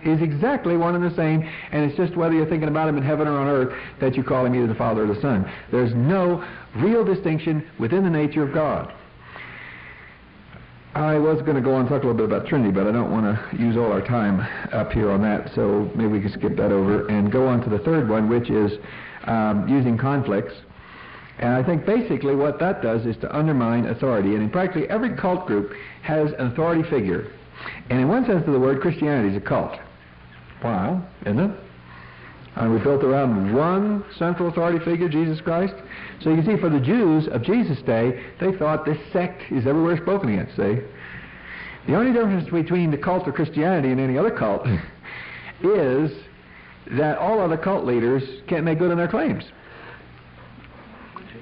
He's exactly one and the same, and it's just whether you're thinking about him in heaven or on earth that you call him either the Father or the Son. There's no real distinction within the nature of God. I was going to go on and talk a little bit about Trinity, but I don't want to use all our time up here on that, so maybe we can skip that over and go on to the third one, which is um, using conflicts. And I think basically what that does is to undermine authority. And in practically every cult group has an authority figure. And in one sense of the word, Christianity is a cult. Wow, isn't it? And we're built around one central authority figure, Jesus Christ. So you can see for the Jews of Jesus' day, they thought this sect is everywhere spoken against, see? The only difference between the cult of Christianity and any other cult is that all other cult leaders can't make good on their claims.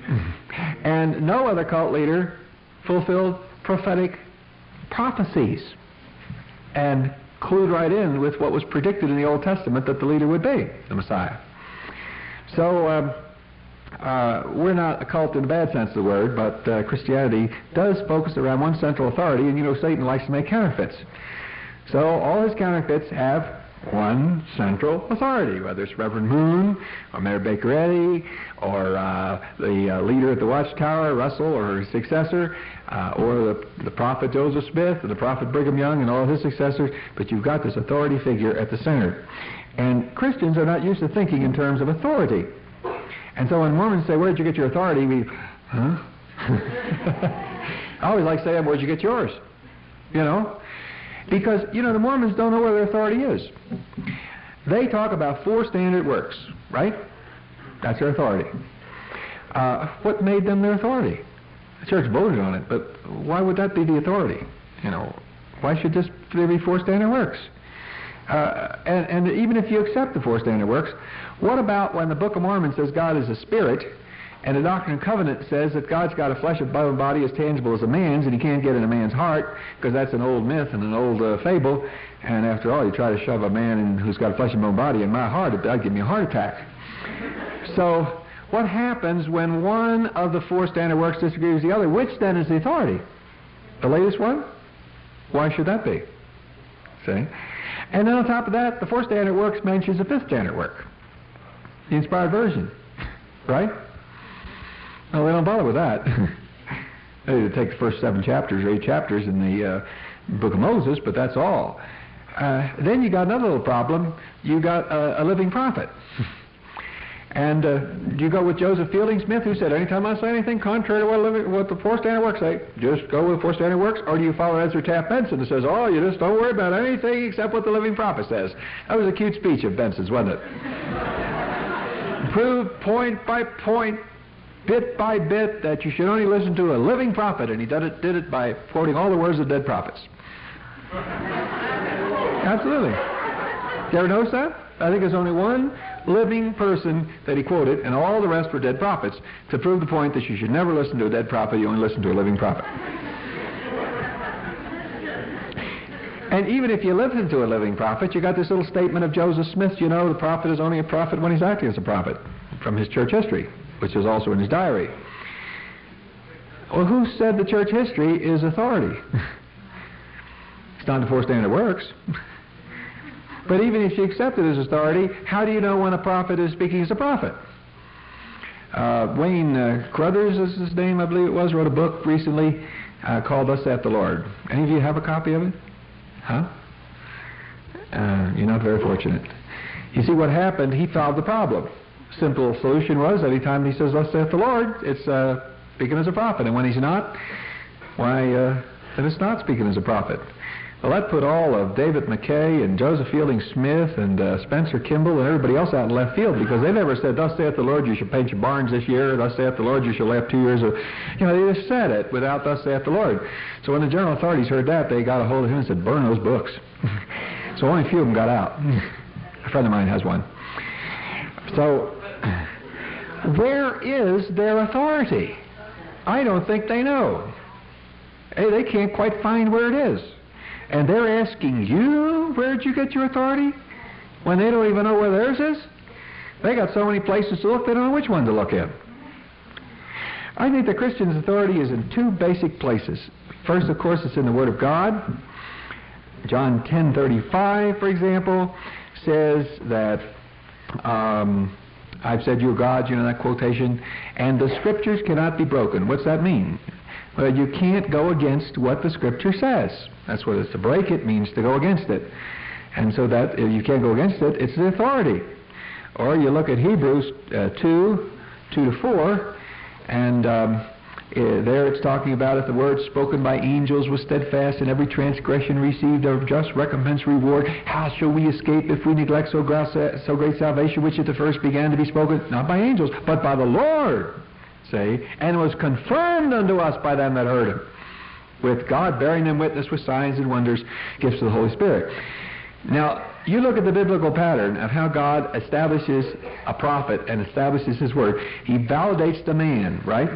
And no other cult leader fulfilled prophetic prophecies and clued right in with what was predicted in the Old Testament that the leader would be, the Messiah. So um, uh, we're not a cult in the bad sense of the word, but uh, Christianity does focus around one central authority, and you know Satan likes to make counterfeits. So all his counterfeits have one central authority, whether it's Reverend Moon or Mary Baker Eddy or uh, the uh, leader at the Watchtower, Russell, or his successor, uh, or the, the prophet Joseph Smith or the prophet Brigham Young and all his successors, but you've got this authority figure at the center. And Christians are not used to thinking in terms of authority. And so when Mormons say, where did you get your authority, we, huh? I always like saying, where'd you get yours? You know? Because, you know, the Mormons don't know where their authority is. They talk about four standard works, right? That's their authority. Uh, what made them their authority? The church voted on it, but why would that be the authority? You know, why should just there be four standard works? Uh, and, and even if you accept the four standard works, what about when the Book of Mormon says God is a spirit, and the Doctrine and Covenant says that God's got a flesh and blood body as tangible as a man's, and he can't get in a man's heart because that's an old myth and an old uh, fable. And after all, you try to shove a man in, who's got a flesh and bone body in my heart, that'd give me a heart attack. So, what happens when one of the four standard works disagrees with the other? Which then is the authority? The latest one? Why should that be? See? And then on top of that, the four standard works mentions the fifth standard work, the inspired version, right? Well, they don't bother with that. they take the first seven chapters or eight chapters in the uh, Book of Moses, but that's all. Uh, then you got another little problem. You got a, a living prophet. and uh, do you go with Joseph Fielding Smith, who said, anytime I say anything contrary to what, living, what the four standard works say, just go with the four standard works? Or do you follow Ezra Taft Benson, who says, oh, you just don't worry about anything except what the living prophet says? That was a cute speech of Benson's, wasn't it? Prove point by point bit by bit that you should only listen to a living prophet, and he did it, did it by quoting all the words of dead prophets. Absolutely. You ever notice that? I think there's only one living person that he quoted, and all the rest were dead prophets, to prove the point that you should never listen to a dead prophet, you only listen to a living prophet. And even if you listen to a living prophet, you got this little statement of Joseph Smith, you know, the prophet is only a prophet when he's acting as a prophet, from his church history which is also in his diary. Well, who said the church history is authority? it's not the four standard works. but even if you accept it as authority, how do you know when a prophet is speaking as a prophet? Uh, Wayne uh, Crothers is his name, I believe it was, wrote a book recently uh, called Thus Saith the Lord. Any of you have a copy of it? Huh? Uh, you're not very fortunate. You see, what happened, he solved the problem simple solution was anytime he says, Thus saith the Lord, it's uh, speaking as a prophet. And when he's not, why, uh, then it's not speaking as a prophet. Well, that put all of David McKay and Joseph Fielding Smith and uh, Spencer Kimball and everybody else out in left field because they never said, Thus saith the Lord, you should paint your barns this year. Thus saith the Lord, you shall have two years of. You know, they just said it without Thus saith the Lord. So when the general authorities heard that, they got a hold of him and said, Burn those books. so only a few of them got out. a friend of mine has one. So where is their authority? I don't think they know. Hey, they can't quite find where it is. And they're asking you, where'd you get your authority? When they don't even know where theirs is? They got so many places to look, they don't know which one to look in. I think the Christian's authority is in two basic places. First, of course, it's in the Word of God. John 10:35, for example, says that um, I've said you're gods, you know that quotation, and the scriptures cannot be broken. What's that mean? Well, you can't go against what the scripture says. That's what it's to break it means to go against it. And so that if you can't go against it, it's the authority. Or you look at Hebrews uh, 2, 2 to 4, and um, uh, there it's talking about if the word spoken by angels was steadfast and every transgression received a just recompense reward, how shall we escape if we neglect so so great salvation which at the first began to be spoken not by angels but by the Lord, say, and was confirmed unto us by them that heard him, with God bearing them witness with signs and wonders, gifts of the Holy Spirit. Now, you look at the biblical pattern of how God establishes a prophet and establishes his word. He validates the man, right?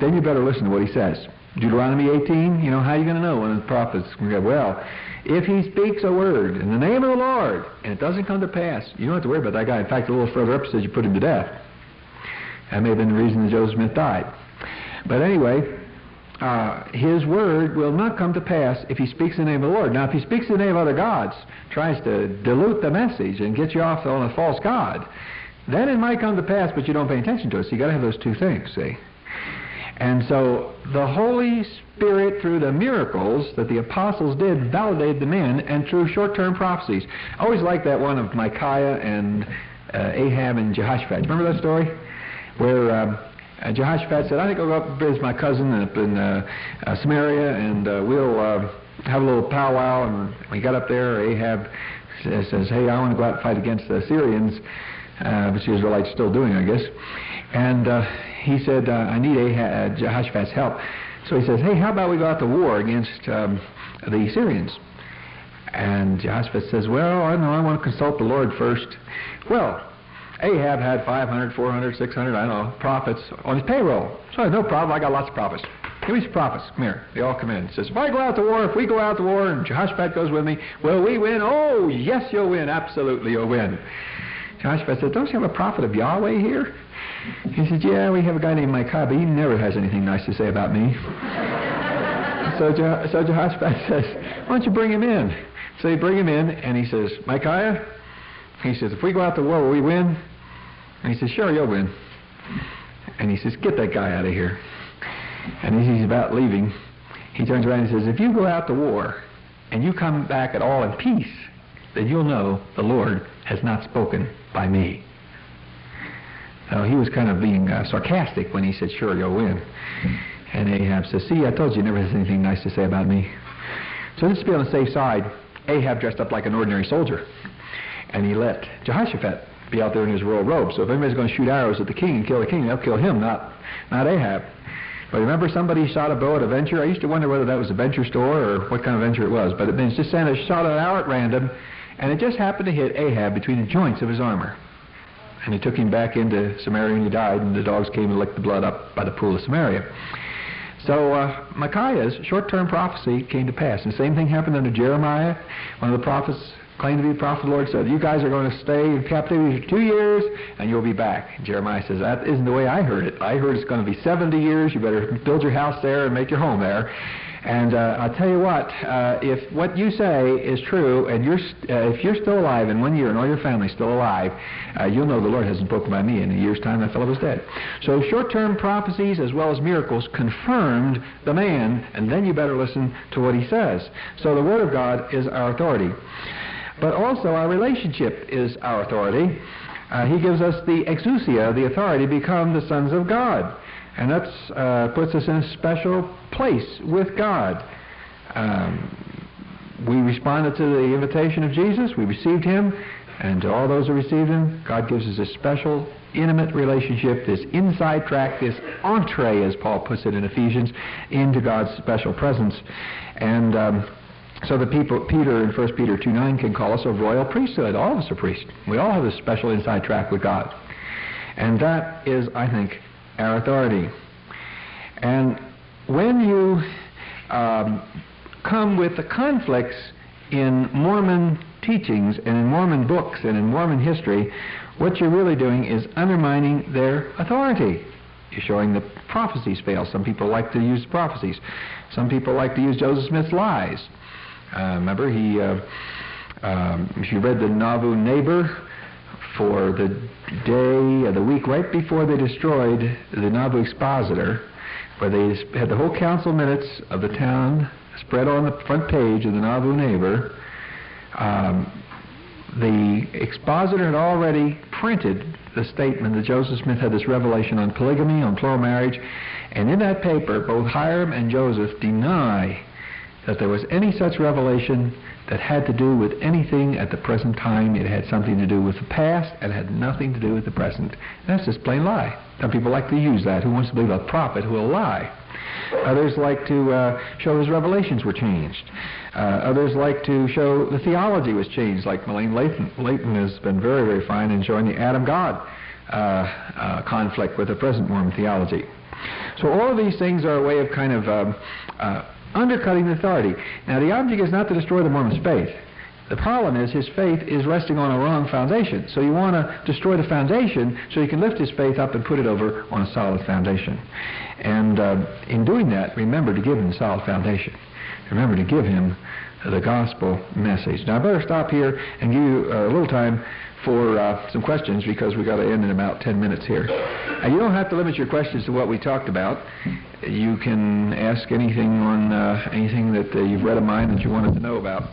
then you better listen to what he says. Deuteronomy 18, you know, how are you going to know when the prophet's going to go, well, if he speaks a word in the name of the Lord and it doesn't come to pass, you don't have to worry about that guy. In fact, a little further up says you put him to death. That may have been the reason that Joseph Smith died. But anyway, uh, his word will not come to pass if he speaks in the name of the Lord. Now, if he speaks in the name of other gods, tries to dilute the message and get you off on a false god, then it might come to pass, but you don't pay attention to it. So you got to have those two things, see. And so the Holy Spirit, through the miracles that the apostles did, validated the men, and through short-term prophecies. I always like that one of Micaiah and uh, Ahab and Jehoshaphat. Remember that story? Where um, uh, Jehoshaphat said, I think I'll go up and visit my cousin up in uh, uh, Samaria, and uh, we'll uh, have a little powwow. And we got up there, Ahab says, says hey, I want to go out and fight against the Syrians, uh, which the Israelites still doing, I guess. And uh, he said, uh, I need Ahab, uh, Jehoshaphat's help. So he says, hey, how about we go out to war against um, the Syrians? And Jehoshaphat says, well, I know I want to consult the Lord first. Well, Ahab had 500, 400, 600, I don't know, prophets on his payroll. So no problem. I got lots of prophets. Give me some prophets. Come here. They all come in. He says, if I go out to war, if we go out to war and Jehoshaphat goes with me, will we win? Oh, yes, you'll win. Absolutely, you'll win. Jehoshaphat said, don't you have a prophet of Yahweh here? He said, yeah, we have a guy named Micaiah, but he never has anything nice to say about me. so, Je- so Jehoshaphat says, why don't you bring him in? So they bring him in, and he says, Micaiah, he says, if we go out to war, will we win? And he says, sure, you'll win. And he says, get that guy out of here. And as he's about leaving, he turns around and says, if you go out to war and you come back at all in peace, then you'll know the Lord has not spoken by me. Now, he was kind of being uh, sarcastic when he said, sure, you'll win. And Ahab says, see, I told you, he never has anything nice to say about me. So just to be on the safe side, Ahab dressed up like an ordinary soldier. And he let Jehoshaphat be out there in his royal robe. So if anybody's going to shoot arrows at the king and kill the king, they'll kill him, not, not Ahab. But remember somebody shot a bow at a venture? I used to wonder whether that was a venture store or what kind of venture it was. But it means just they shot an arrow at random, and it just happened to hit Ahab between the joints of his armor. And he took him back into Samaria and he died, and the dogs came and licked the blood up by the pool of Samaria. So uh, Micaiah's short-term prophecy came to pass. And the same thing happened under Jeremiah. One of the prophets claimed to be the prophet of the Lord said, you guys are going to stay in captivity for two years and you'll be back. Jeremiah says, that isn't the way I heard it. I heard it's going to be 70 years. You better build your house there and make your home there. And uh, I'll tell you what, uh, if what you say is true, and you're st- uh, if you're still alive in one year and all your family's still alive, uh, you'll know the Lord hasn't spoken by me. In a year's time, that fellow was dead. So short-term prophecies as well as miracles confirmed the man, and then you better listen to what he says. So the Word of God is our authority. But also our relationship is our authority. Uh, he gives us the exousia, the authority to become the sons of God. And that uh, puts us in a special place with God. Um, we responded to the invitation of Jesus. We received him. And to all those who received him, God gives us a special, intimate relationship, this inside track, this entree, as Paul puts it in Ephesians, into God's special presence. And um, so the people, Peter in 1 Peter 2 9 can call us a royal priesthood. All of us are priests. We all have a special inside track with God. And that is, I think, our authority. And when you um, come with the conflicts in Mormon teachings and in Mormon books and in Mormon history, what you're really doing is undermining their authority. You're showing the prophecies fail. Some people like to use prophecies. Some people like to use Joseph Smith's lies. Uh, remember, he, uh, um, if you read the Nauvoo Neighbor, for the day of the week right before they destroyed the Nauvoo Expositor, where they had the whole council minutes of the town spread on the front page of the Nauvoo Neighbor. Um, the expositor had already printed the statement that Joseph Smith had this revelation on polygamy, on plural marriage, and in that paper, both Hyrum and Joseph deny that there was any such revelation that had to do with anything at the present time. It had something to do with the past and had nothing to do with the present. That's just plain lie. Some people like to use that. Who wants to believe a prophet who will lie? Others like to uh, show his revelations were changed. Uh, others like to show the theology was changed, like Melaine Layton. Has been very, very fine in showing the Adam God uh, uh conflict with the present Mormon theology. So all of these things are a way of kind of um, uh, undercutting the authority. Now, the object is not to destroy the Mormon's faith. The problem is his faith is resting on a wrong foundation. So you want to destroy the foundation so you can lift his faith up and put it over on a solid foundation. And uh, in doing that, remember to give him a solid foundation. Remember to give him the gospel message. Now I better stop here and give you a little time for uh, some questions because we've got to end in about 10 minutes here. And you don't have to limit your questions to what we talked about. You can ask anything on uh, anything that uh, you've read of mine that you wanted to know about.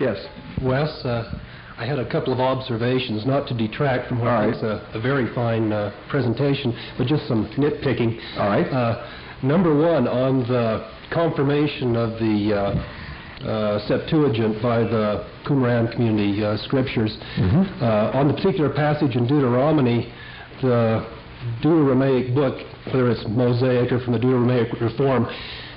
Yes. Wes, uh, I had a couple of observations, not to detract from what right. is a, a very fine uh, presentation, but just some nitpicking. All right. Uh, number one, on the confirmation of the uh, Septuagint by the Qumran community uh, scriptures, Mm-hmm. uh, on the particular passage in Deuteronomy, the Deuteronomic book, whether it's Mosaic or from the Deuteronomic Reform,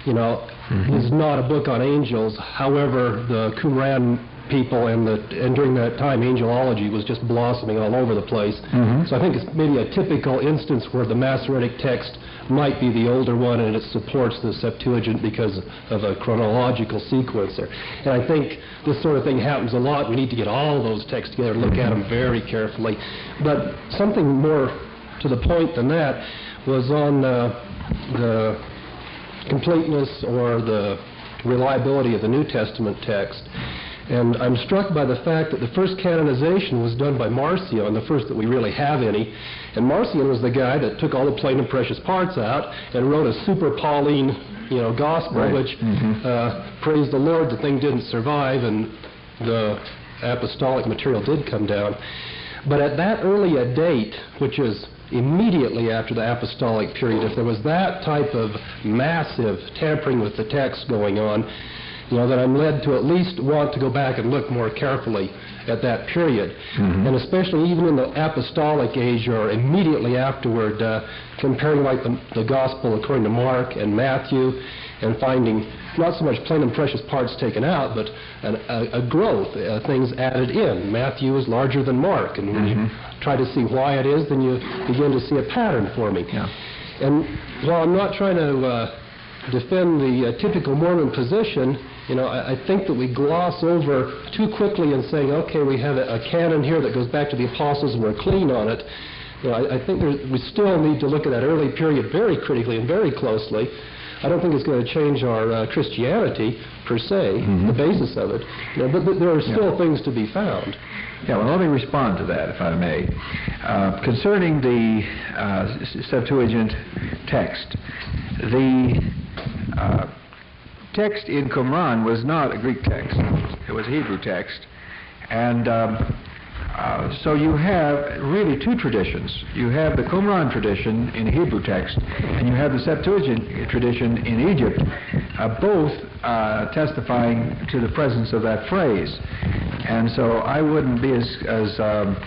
you know, Mm-hmm. is not a book on angels. However, the Qumran people and the and during that time, angelology was just blossoming all over the place. Mhm. So I think it's maybe a typical instance where the Masoretic text might be the older one, and it supports the Septuagint because of a chronological sequence there. And I think this sort of thing happens a lot. We need to get all those texts together, look at them very carefully. But something more to the point than that was on uh, the completeness or the reliability of the New Testament text. And I'm struck by the fact that the first canonization was done by Marcion, the first that we really have any. And Marcion was the guy that took all the plain and precious parts out and wrote a super Pauline, you know, gospel, Right. which, Mhm. uh, praise the Lord, the thing didn't survive and the apostolic material did come down. But at that early a date, which is immediately after the apostolic period, if there was that type of massive tampering with the text going on, you know, then I'm led to at least want to go back and look more carefully at that period. Mhm. And especially even in the apostolic age or immediately afterward, uh, comparing like the, the gospel according to Mark and Matthew and finding not so much plain and precious parts taken out, but an, a, a growth, uh, things added in. Matthew is larger than Mark, and when Mhm. you try to see why it is, then you begin to see a pattern forming. Yeah. And while I'm not trying to uh, defend the uh, typical Mormon position, you know, I, I think that we gloss over too quickly in saying, okay, we have a, a canon here that goes back to the apostles and we're clean on it. You know, I, I think we still need to look at that early period very critically and very closely. I don't think it's going to change our uh, Christianity per se, Mhm. the basis of it. You know, but, but there are still Yeah. things to be found. Yeah, well, let me respond to that, if I may. Uh, concerning the uh, Septuagint text, the uh, text in Qumran was not a Greek text. It was a Hebrew text. And um, uh, so you have really two traditions. You have the Qumran tradition in Hebrew text, and you have the Septuagint tradition in Egypt, uh, both uh, testifying to the presence of that phrase. And so I wouldn't be as, as um,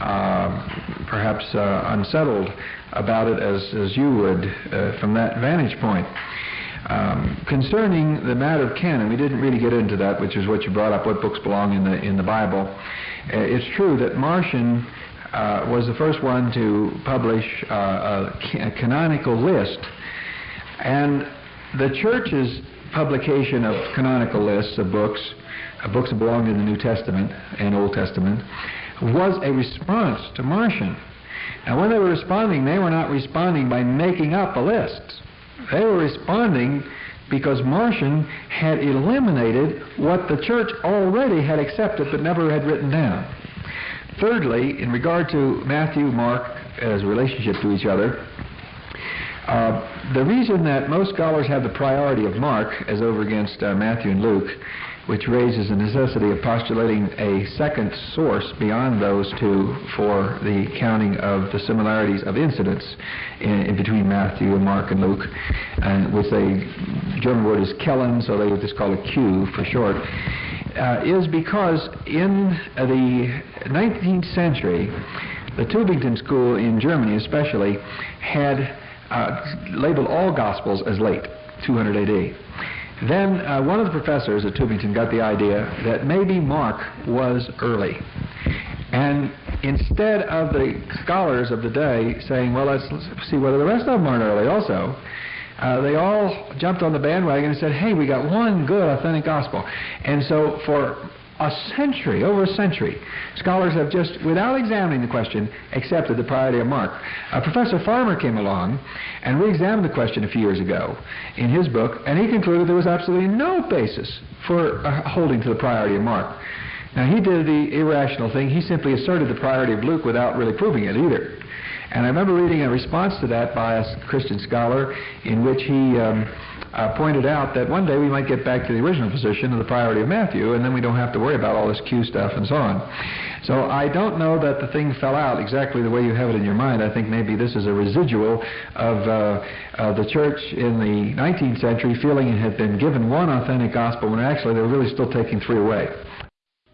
uh, perhaps uh, unsettled about it as, as you would uh, from that vantage point. Um, concerning the matter of canon, we didn't really get into that, which is what you brought up, what books belong in the in the Bible. Uh, it's true that Marcion uh, was the first one to publish uh, a, a canonical list, and the church's publication of canonical lists of books, books that belong in the New Testament and Old Testament, was a response to Marcion. Now, when they were responding, they were not responding by making up a list. They were responding because Marcion had eliminated what the church already had accepted but never had written down. Thirdly, in regard to Matthew, Mark as relationship to each other, uh, the reason that most scholars have the priority of Mark as over against uh, Matthew and Luke, which raises the necessity of postulating a second source beyond those two for the counting of the similarities of incidents in, in between Matthew and Mark and Luke, and which they German word is Quellen, so they would just call it Q for short, uh, is because in the 19th century, the Tübingen school in Germany especially had uh, labeled all Gospels as late, 200 AD. Then uh, one of the professors at Tübingen got the idea that maybe Mark was early. And instead of the scholars of the day saying, well, let's, let's see whether the rest of them aren't early also, uh, they all jumped on the bandwagon and said, hey, we got one good authentic gospel. And so for a century, over a century, scholars have just, without examining the question, accepted the priority of Mark. Uh, Professor Farmer came along and re-examined the question a few years ago in his book, and he concluded there was absolutely no basis for uh, holding to the priority of Mark. Now, he did the irrational thing. He simply asserted the priority of Luke without really proving it either. And I remember reading a response to that by a Christian scholar in which he um, uh, pointed out that one day we might get back to the original position of the priority of Matthew, and then we don't have to worry about all this Q stuff and so on. So I don't know that the thing fell out exactly the way you have it in your mind. I think maybe this is a residual of uh, uh, the church in the 19th century feeling it had been given one authentic gospel when actually they were really still taking three away.